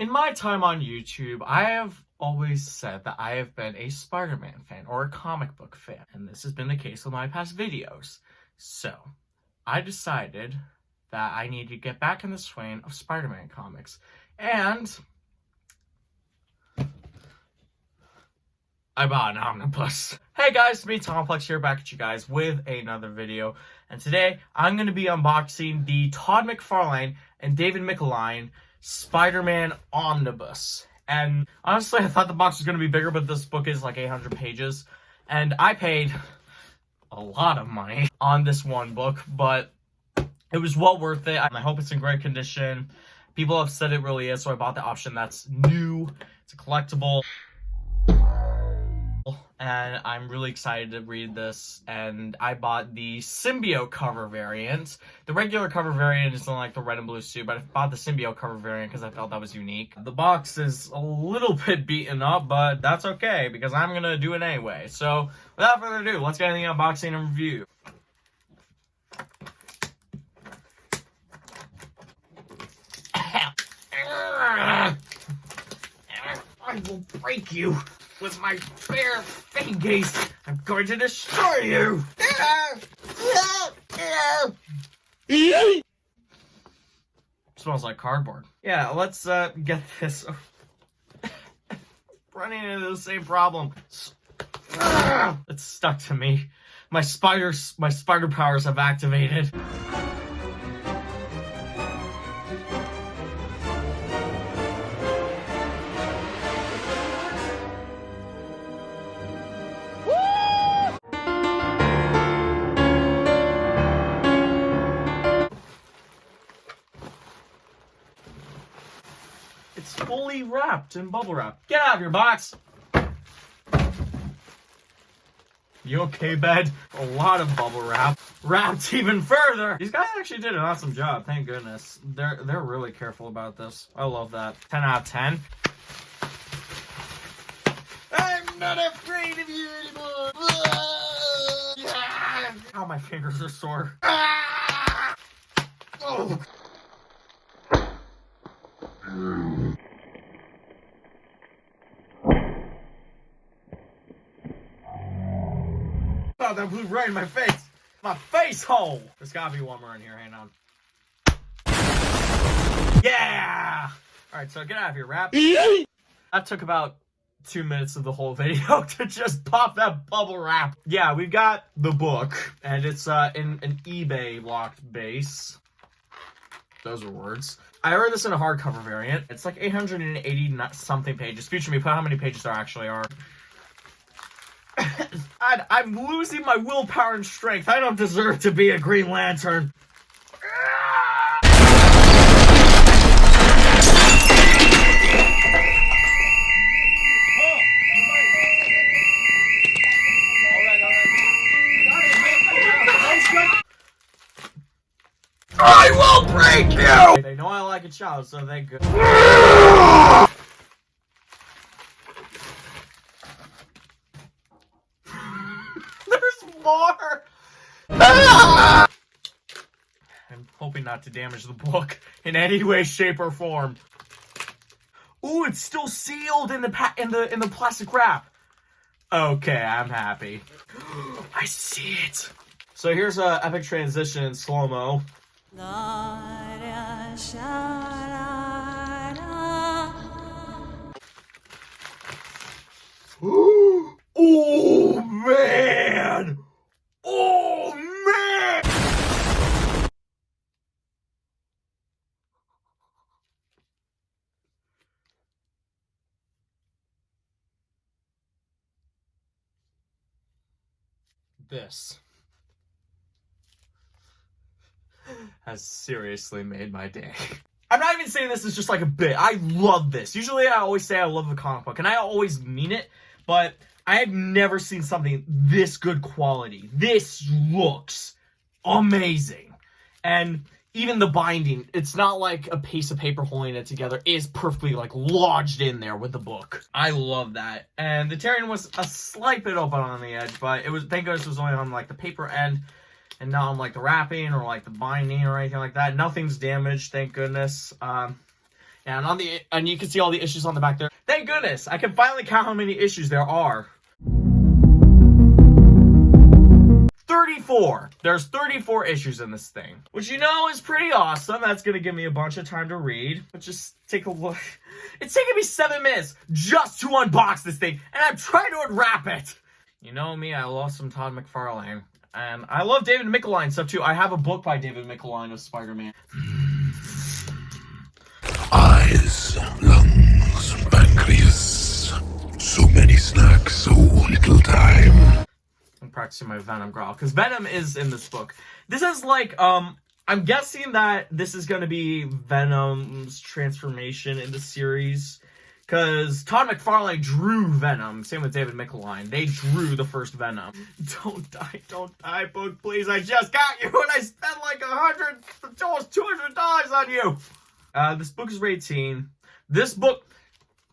In my time on YouTube, I have always said that I have been a Spider-Man fan or a comic book fan, and this has been the case with my past videos. So, I decided that I need to get back in the swing of Spider-Man comics, and I bought an omnibus. Hey guys, it's me Tomplex here back at you guys with another video. And today I'm going to be unboxing the Todd McFarlane and David Michelinie Spider-Man Omnibus. And honestly, I thought the box was going to be bigger, but this book is like 800 pages. And I paid a lot of money on this one book, but it was well worth it. I hope it's in great condition. People have said it really is, so I bought the option that's new. It's a collectible and I'm really excited to read this. And I bought the symbiote cover variant. The regular cover variant is in like the red and blue suit, but I bought the symbiote cover variant because I felt that was unique. The box is a little bit beaten up, but that's okay because I'm gonna do it anyway. So without further ado, let's get into the unboxing and review. I will break you with my bare fingers. I'm going to destroy you. Smells like cardboard. Yeah, let's uh, get this. Running into the same problem. It's stuck to me. My spiders, my spider powers have activated. Wrapped in bubble wrap. Get out of your box! You okay, bed? A lot of bubble wrap. Wrapped even further! These guys actually did an awesome job, thank goodness. They're they're really careful about this. I love that. 10 out of 10. I'm not afraid of you anymore! Ow, my fingers are sore. Ah. Oh. Oh, that blew right in my face. My face hole. There's gotta be one more in here. Hang on. Yeah. All right, so get out of here, rap. that took about two minutes of the whole video to just pop that bubble wrap. Yeah, we've got the book, and it's uh, in an eBay locked base. Those are words. I ordered this in a hardcover variant. It's like 880 something pages. Future me, put how many pages there actually are. I, I'm losing my willpower and strength. I don't deserve to be a Green Lantern. I will break you! They know I like a child, so they go. more! I'm hoping not to damage the book in any way, shape, or form. Ooh, it's still sealed in the in the in the plastic wrap. Okay, I'm happy. I see it. So here's a epic transition in slow mo. oh man! Oh, man! This has seriously made my day. I'm not even saying this is just like a bit. I love this. Usually I always say I love the comic book, and I always mean it, but I have never seen something this good quality. This looks amazing. And even the binding, it's not like a piece of paper holding it together. It is perfectly like lodged in there with the book. I love that. And the Terrian was a slight bit open on the edge, but it was thank goodness it was only on like the paper end and not on like the wrapping or like the binding or anything like that. Nothing's damaged, thank goodness. Um, And on the and you can see all the issues on the back there. Thank goodness, I can finally count how many issues there are. 34. There's 34 issues in this thing, which you know is pretty awesome. That's gonna give me a bunch of time to read. But just take a look. It's taking me seven minutes just to unbox this thing, and I'm trying to unwrap it. You know me, I love some Todd McFarlane. And I love David Michelinie stuff too. I have a book by David Michelinie of Spider-Man. Eyes, lungs, pancreas. So many snacks, so little time. Practicing my Venom growl because Venom is in this book. This is like um I'm guessing that this is going to be Venom's transformation in the series because Todd McFarlane drew Venom. Same with David Michelinie. They drew the first Venom. Don't die, don't die, book, please. I just got you and I spent like a hundred, almost two hundred dollars on you. Uh, this book is rated teen. This book,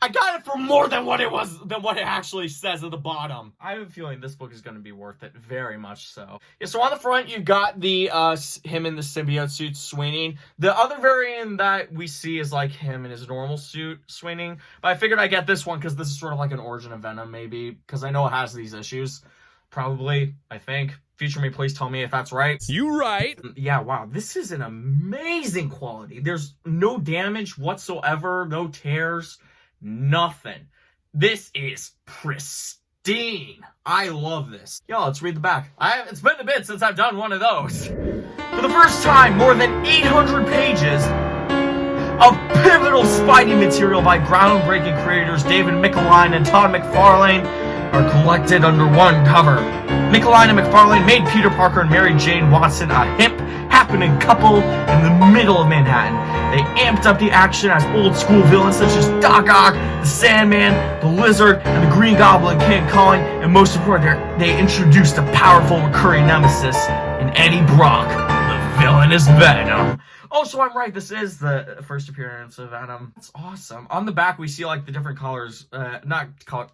I got it for more than what it was, than what it actually says at the bottom. I have a feeling this book is going to be worth it, very much so. Yeah, so on the front, you've got the, uh, him in the symbiote suit swinging. The other variant that we see is like him in his normal suit swinging. But I figured I'd get this one because this is sort of like an origin of Venom, maybe, because I know it has these issues. Probably, I think. Future me, please tell me if that's right. You right. Yeah, wow, this is an amazing quality. There's no damage whatsoever, no tears, nothing. This is pristine. I love this. Yo, let's read the back. I it's been a bit since I've done one of those. For the first time, more than 800 pages of pivotal Spidey material by groundbreaking creators David Michelinie and Todd McFarlane are collected under one cover. Michelinie and McFarlane made Peter Parker and Mary Jane Watson a hip, happening couple in the middle of Manhattan. They amped up the action as old school villains such as Doc Ock, the Sandman, the Lizard, and the Green Goblin came calling, and most importantly, they introduced a powerful recurring nemesis in Eddie Brock, the villainous Venom. Oh, so I'm right. This is the first appearance of Venom. That's awesome. On the back, we see like the different colors, uh, not color,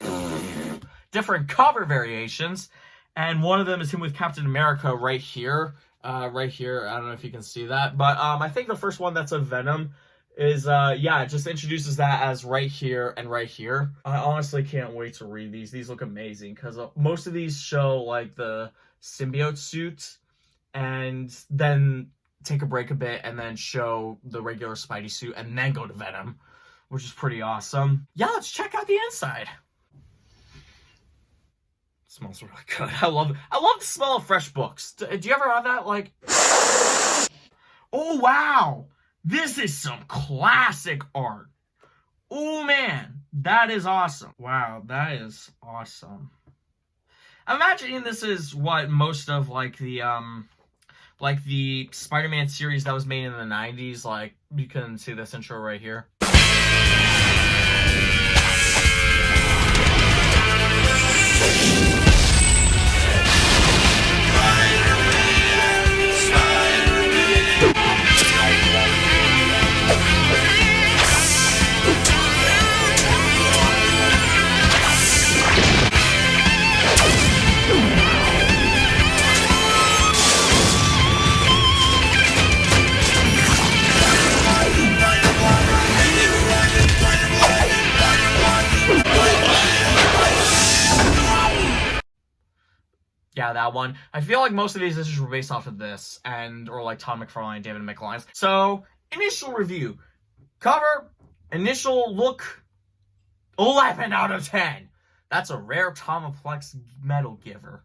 different cover variations, and one of them is him with Captain America right here, uh, right here. I don't know if you can see that, but um, I think the first one that's a Venom is uh yeah it just introduces that as right here and right here. I honestly can't wait to read these. These look amazing because uh, most of these show like the symbiote suit and then take a break a bit and then show the regular spidey suit and then go to venom which is pretty awesome. Yeah let's check out the inside smells really good i love i love the smell of fresh books do, do you ever have that like oh wow this is some classic art. Oh man, that is awesome. Wow, that is awesome. I'm imagining this is what most of like the um like the Spider-Man series that was made in the 90s like you can see this intro right here. Yeah, that one. I feel like most of these issues were based off of this, and or like Tom McFarlane and David McLines. So, initial review. Cover, initial look, 11 out of 10. That's a rare Tomoplex medal giver.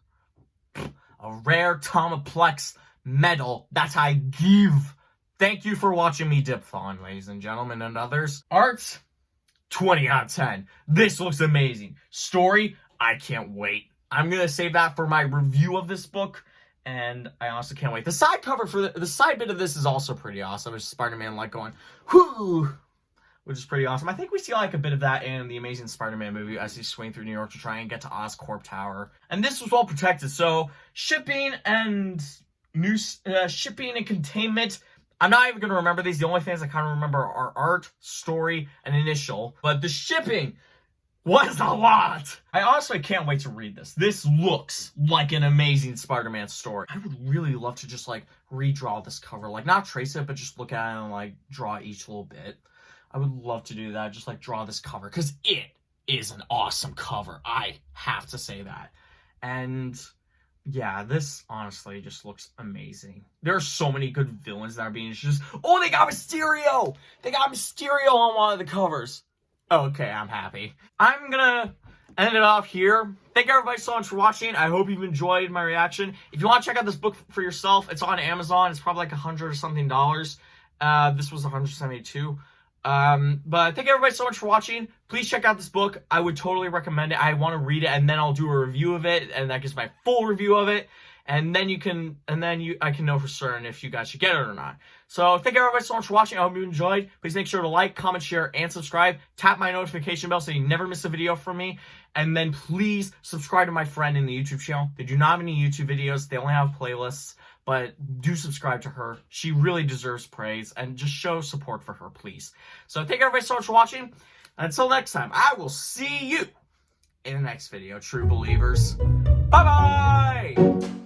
A rare Tomoplex medal that I give. Thank you for watching me diphthon, ladies and gentlemen, and others. Art, 20 out of 10. This looks amazing. Story, I can't wait. I'm gonna save that for my review of this book, and I also can't wait. The side cover for the, the side bit of this is also pretty awesome. It's Spider-Man like going, whoo, which is pretty awesome. I think we see like a bit of that in the Amazing Spider-Man movie as he's swinging through New York to try and get to Oscorp Tower. And this was well protected, so shipping and new uh, shipping and containment. I'm not even gonna remember these. The only things I kind of remember are art, story, and initial. But the shipping was a lot. I honestly can't wait to read this. This looks like an amazing Spider-Man story. I would really love to just like redraw this cover, like not trace it, but just look at it and like draw each little bit. I would love to do that. Just like draw this cover because it is an awesome cover. I have to say that. And yeah, this honestly just looks amazing. There are so many good villains that are being introduced. Oh, they got Mysterio! They got Mysterio on one of the covers. Okay, I'm happy. I'm gonna end it off here. Thank everybody so much for watching. I hope you've enjoyed my reaction. If you want to check out this book for yourself, it's on Amazon. It's probably like a hundred or something dollars. Uh, this was 172. Um, but thank everybody so much for watching. Please check out this book. I would totally recommend it. I want to read it and then I'll do a review of it and that gives my full review of it. And then you can, and then you, I can know for certain if you guys should get it or not. So thank you everybody so much for watching. I hope you enjoyed. Please make sure to like, comment, share, and subscribe. Tap my notification bell so you never miss a video from me. And then please subscribe to my friend in the YouTube channel. They do not have any YouTube videos. They only have playlists but do subscribe to her. She really deserves praise and just show support for her, please. So thank you everybody so much for watching. Until next time, I will see you in the next video, true believers. Bye-bye!